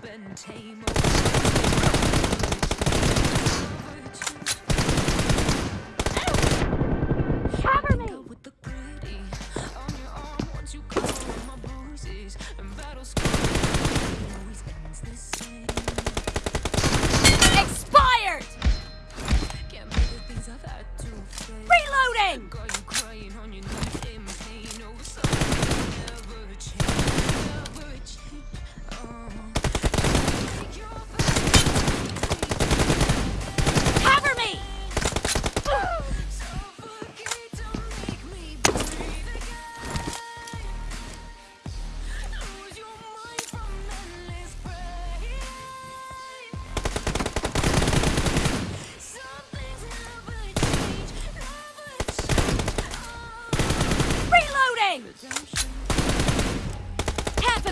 پہ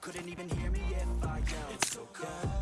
Couldn't even hear me if I yelled. It's so cold.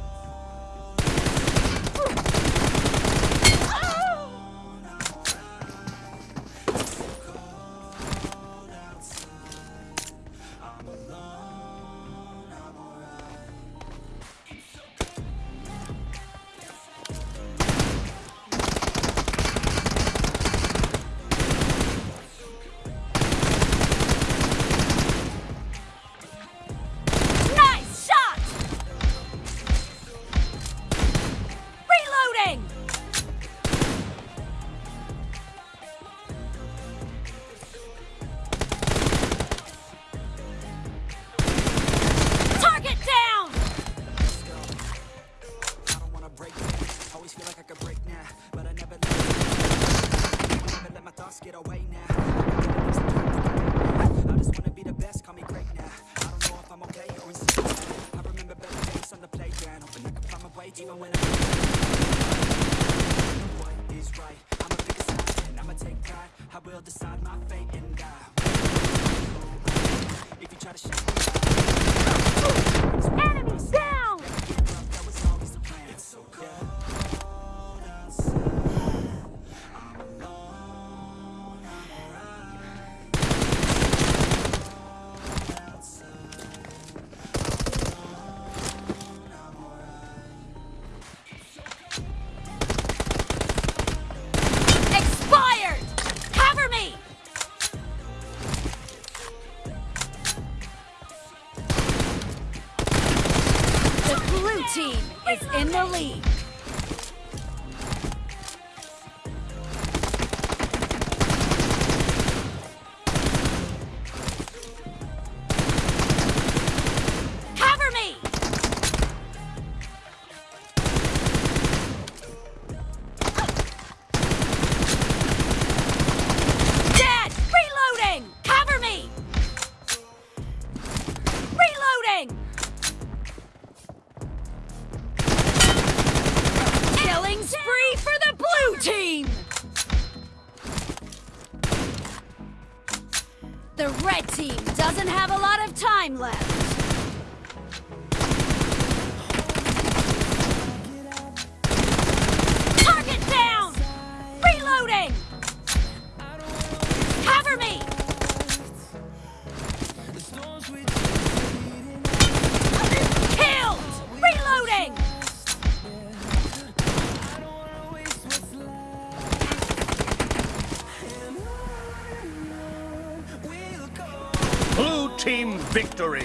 وکٹور